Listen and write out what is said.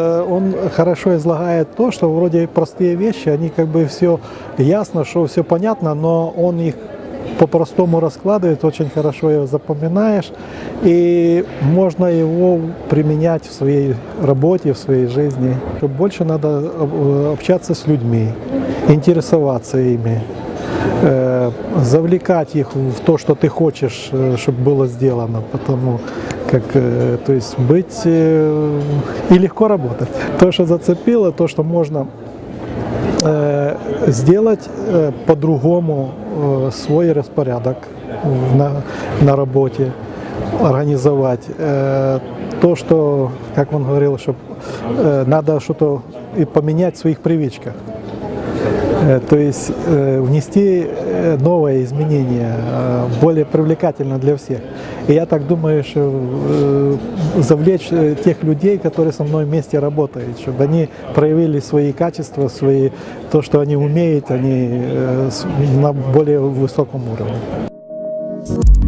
Э, Он хорошо излагает то, что вроде простые вещи, они как бы все ясно, что все понятно, но он их по-простому раскладывает, очень хорошо его запоминаешь, и можно его применять в своей работе, в своей жизни. Больше надо э, общаться с людьми, интересоваться ими, завлекать их в то, что ты хочешь, э, чтобы было сделано, потому как, э, то есть быть э, и легко работать. То, что зацепило, то, что можно э, сделать э, по-другому э, свой распорядок на, на работе, организовать. Э, то, что, как он говорил, что э, надо что-то и поменять в своих привычках. Э, То есть э, внести э, новое изменение, более привлекательно для всех. И я так думаю, что завлечь тех людей, которые со мной вместе работают, чтобы они проявили свои качества, свои, то, что они умеют, они на более высоком уровне.